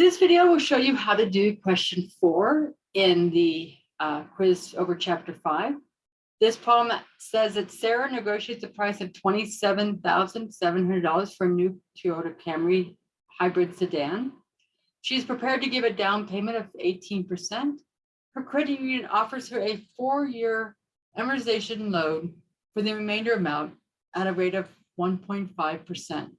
This video will show you how to do question four in the uh, quiz over chapter five. This problem says that Sarah negotiates a price of twenty-seven thousand seven hundred dollars for a new Toyota Camry hybrid sedan. She's prepared to give a down payment of eighteen percent. Her credit union offers her a four-year amortization loan for the remainder amount at a rate of one point five percent.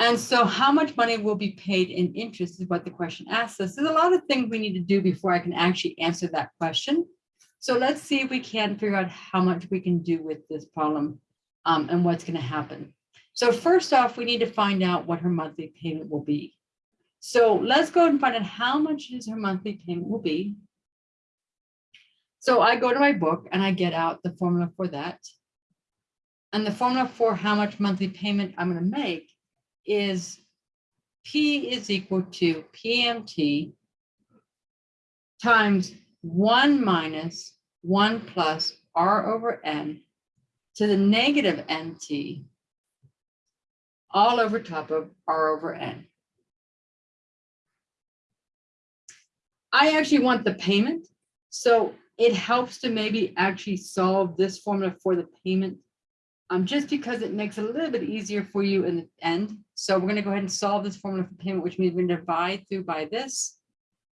And so how much money will be paid in interest is what the question asks us. There's a lot of things we need to do before I can actually answer that question. So let's see if we can figure out how much we can do with this problem um, and what's going to happen. So first off, we need to find out what her monthly payment will be. So let's go and find out how much is her monthly payment will be. So I go to my book and I get out the formula for that. And the formula for how much monthly payment I'm going to make is P is equal to PMT times one minus one plus R over N to the negative NT all over top of R over N. I actually want the payment. So it helps to maybe actually solve this formula for the payment um, just because it makes it a little bit easier for you in the end. So we're going to go ahead and solve this formula for payment, which means we're going to divide through by this.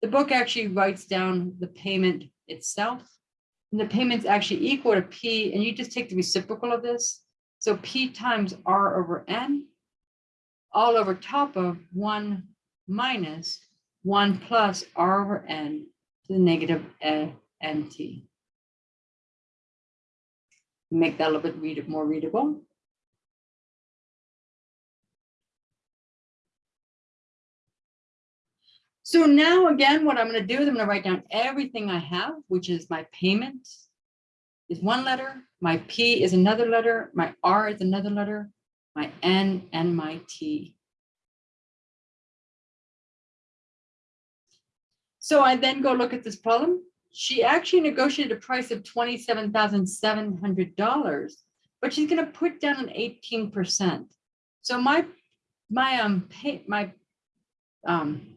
The book actually writes down the payment itself. And the payment's actually equal to P, and you just take the reciprocal of this. So P times R over N, all over top of 1 minus 1 plus R over N to the negative NT make that a little bit read more readable. So now again, what I'm going to do is I'm going to write down everything I have, which is my payment is one letter, my P is another letter, my R is another letter, my N and my T. So I then go look at this problem she actually negotiated a price of $27,700, but she's going to put down an 18%. So my, my, um, pay, my, um,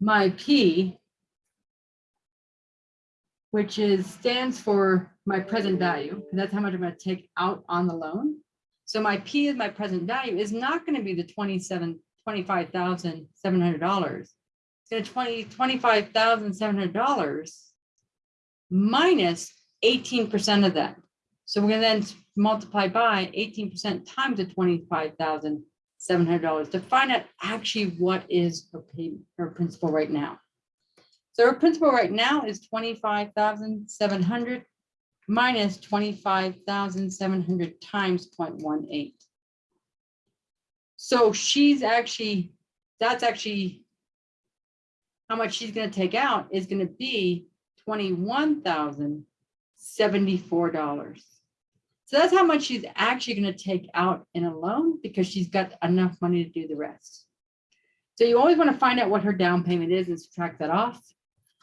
my P, which is stands for my present value, that's how much I'm going to take out on the loan. So my P is my present value is not going to be the 27, $25,700 It's going to twenty, twenty-five thousand seven hundred dollars minus minus eighteen percent of that. So we're gonna then multiply by eighteen percent times the twenty-five thousand seven hundred dollars to find out actually what is her payment, her principal right now. So her principal right now is twenty-five thousand seven hundred minus twenty-five thousand seven hundred times 0.18. So she's actually, that's actually how much she's going to take out is going to be $21,074. So that's how much she's actually going to take out in a loan because she's got enough money to do the rest. So you always want to find out what her down payment is and subtract that off.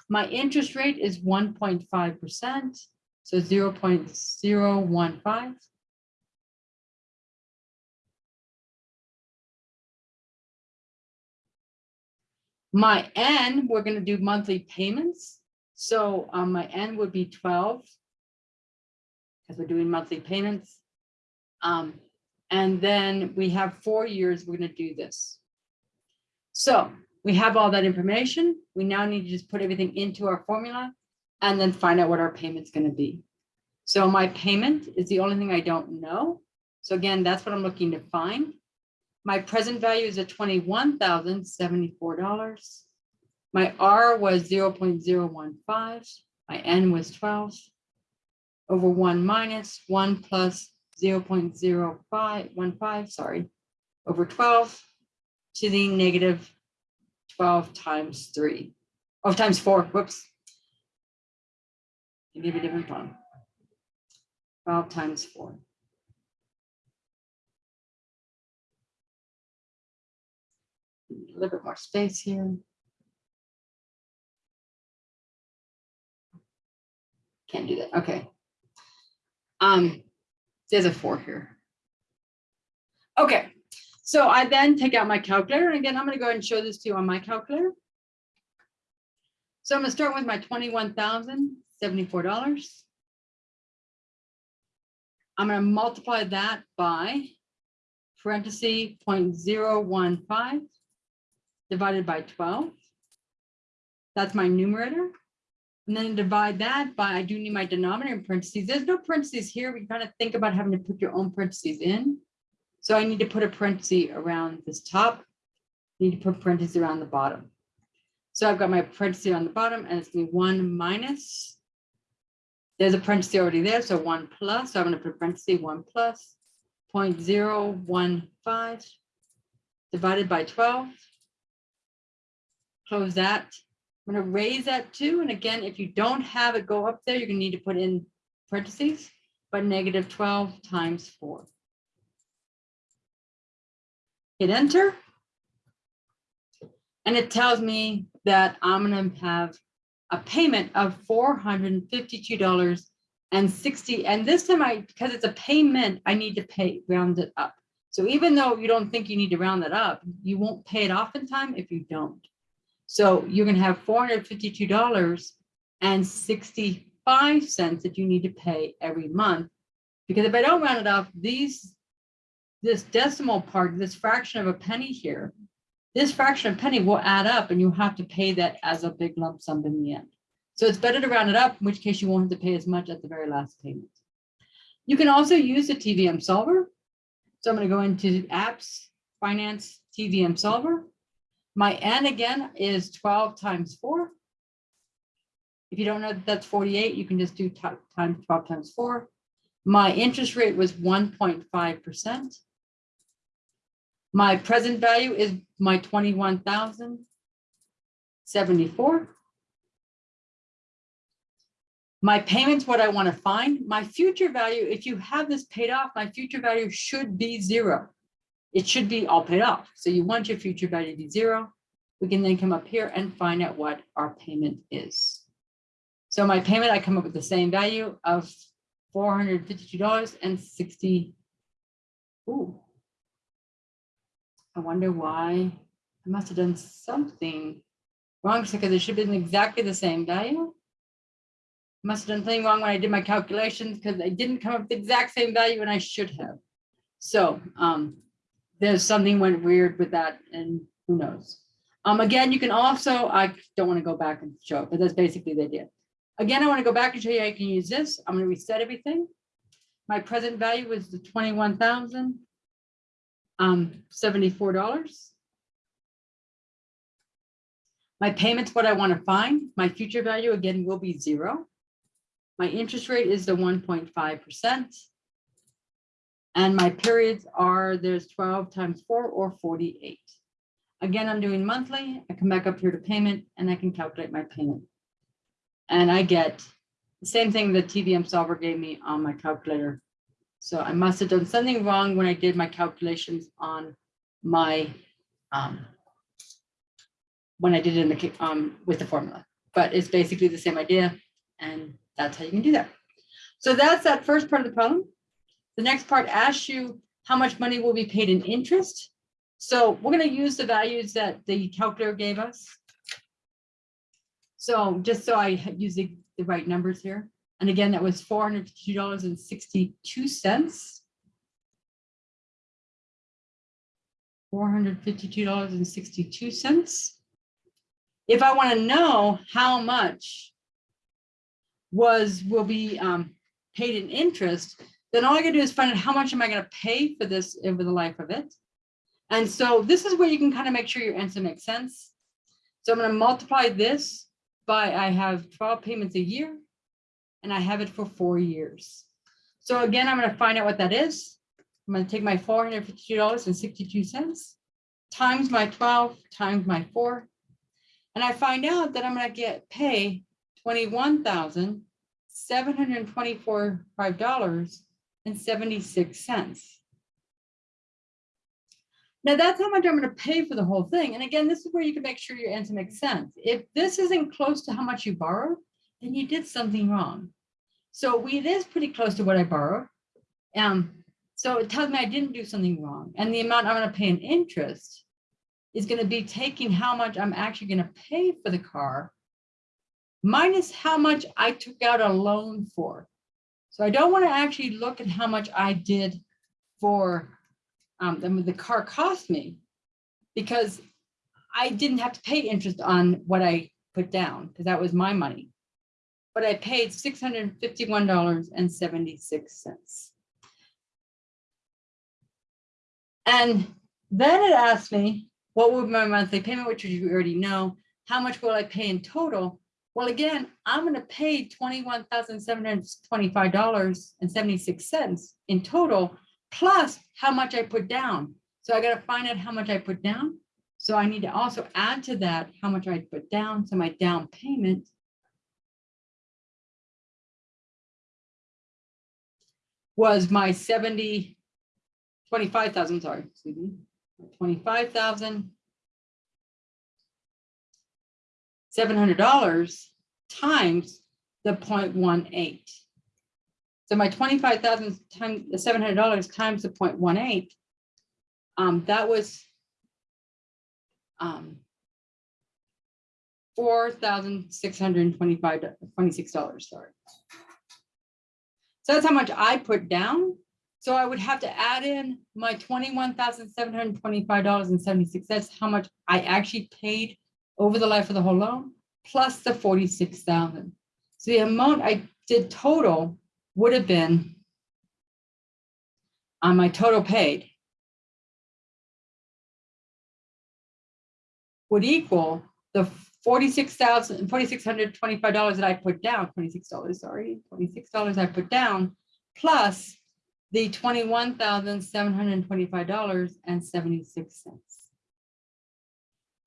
My interest rate is 1.5%, so 0 0.015. My N, we're going to do monthly payments. So um, my N would be 12 because we're doing monthly payments. Um, and then we have four years, we're going to do this. So we have all that information. We now need to just put everything into our formula and then find out what our payment's going to be. So my payment is the only thing I don't know. So again, that's what I'm looking to find. My present value is at $21,074. My R was 0.015. My N was 12 over 1 minus 1 plus 0.0515, sorry, over 12 to the negative 12 times 3. Oh, times 4, whoops. Give me a different one. 12 times 4. a little bit more space here. Can't do that. Okay. Um, there's a four here. Okay, So I then take out my calculator, and again, I'm gonna go ahead and show this to you on my calculator. So I'm gonna start with my twenty-one thousand seventy-four dollars. I'm gonna multiply that by one five divided by twelve. That's my numerator. And then divide that by, I do need my denominator in parentheses. There's no parentheses here. We kind of think about having to put your own parentheses in. So I need to put a parenthesis around this top. I Need to put parentheses around the bottom. So I've got my parenthesis on the bottom and it's gonna be one minus. There's a parenthesis already there, so one plus, so I'm gonna put parenthesis one plus point zero one five divided by twelve. Close that. I'm gonna raise that too, and again, if you don't have it go up there, you're gonna need to put in parentheses, but negative twelve times four. Hit enter. And it tells me that I'm gonna have a payment of four hundred and fifty-two dollars and sixty, and this time I, because it's a payment, I need to pay, round it up. So even though you don't think you need to round that up, you won't pay it off in time if you don't. So you're have dollars and sixty-five cents that you need to pay every month. Because if I don't round it up, these, this decimal part, this fraction of a penny here, this fraction of penny will add up and you have to pay that as a big lump sum in the end. So it's better to round it up, in which case you won't have to pay as much at the very last payment. You can also use the TVM solver. So I'm gonna go into apps, finance, TVM solver. My N again is twelve times four. If you don't know that that's forty-eight, you can just do times twelve times four. My interest rate was one point five percent. My present value is my twenty-one thousand seventy-four. My payments, what I want to find, my future value, if you have this paid off, my future value should be zero. It should be all paid off. So you want your future value to be zero. We can then come up here and find out what our payment is. So my payment, I come up with the same value of four hundred fifty-two dollars and sixty. Ooh. I wonder why. I must have done something wrong because it should have been exactly the same value. Must have done something wrong when I did my calculations because I didn't come up with the exact same value and I should have. So um, there's something went weird with that and who knows. Um, again, you can also, I don't want to go back and show it, but that's basically the idea. Again, I want to go back and show you how you can use this. I'm going to reset everything. My present value was the twenty-one thousand um, seventy-four dollars. My payments, what I want to find, my future value again will be zero. My interest rate is the one point five percent. And my periods are, there's twelve times four or forty-eight. Again, I'm doing monthly. I come back up here to payment and I can calculate my payment. And I get the same thing the TVM solver gave me on my calculator. So I must have done something wrong when I did my calculations on my, um, when I did it in the, um, with the formula, but it's basically the same idea and that's how you can do that. So that's that first part of the problem. The next part asks you how much money will be paid in interest. So we're gonna use the values that the calculator gave us. So just so I use the, the right numbers here. And again, that was four hundred two dollars and sixty-two cents. Four hundred fifty-two dollars and sixty-two cents. If I want to know how much was, will be um, paid in interest, then all I gotta do is find out how much am I gonna pay for this over the life of it. And so this is where you can kind of make sure your answer makes sense. So I'm gonna multiply this by, I have twelve payments a year. And I have it for four years. So again, I'm gonna find out what that is. I'm gonna take my four hundred fifty-two dollars and sixty-two cents times my twelve times my four. And I find out that I'm gonna get pay twenty-one thousand seven hundred and twenty-four five dollars and seventy-six cents. Now that's how much I'm gonna pay for the whole thing. And again, this is where you can make sure your answer makes sense. If this isn't close to how much you borrowed, then you did something wrong. So we, it is pretty close to what I borrowed. Um, So it tells me I didn't do something wrong. And the amount I'm gonna pay in interest is gonna be taking how much I'm actually gonna pay for the car minus how much I took out a loan for. So I don't want to actually look at how much I did for um, the, the car cost me because I didn't have to pay interest on what I put down because that was my money. But I paid six hundred and fifty-one dollars and seventy-six cents. And then it asked me, what would my monthly payment, which you already know, how much will I pay in total? Well, again, I'm pay dollars and seventy-six cents in total, plus how much I put down. So I gotta find out how much I put down. So I need to also add to that how much I put down, so my down payment. Was my seventy, twenty-five thousand, sorry, excuse me, twenty-five thousand seven hundred dollars times the 0.18. So my twenty-five thousand times the seven hundred dollars times the 0.18, Um, that was. Um. Four thousand six hundred and twenty-five, twenty-six dollars, sorry. So that's how much I put down. So I would have to add in my $21,725.76. That's how much I actually paid over the life of the whole loan, plus the 46,000. So the amount I did total would have been on my total paid would equal the 46,000, $4,625 that I put down, $26, sorry, $26 I put down, plus the $21,725.76.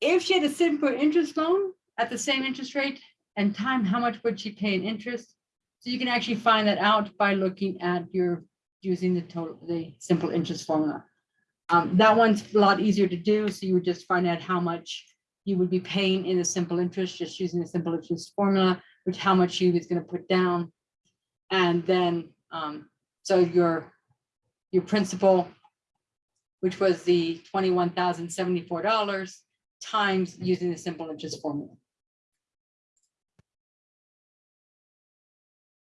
If she had a simple interest loan at the same interest rate and time, how much would she pay in interest? So you can actually find that out by looking at your, using the total, the simple interest formula. Um, that one's a lot easier to do, so you would just find out how much you would be paying in a simple interest, just using the simple interest formula, which how much you was gonna put down. And then, um, so your, your principal, which was the twenty-one thousand seventy-four dollars, times using the simple interest formula.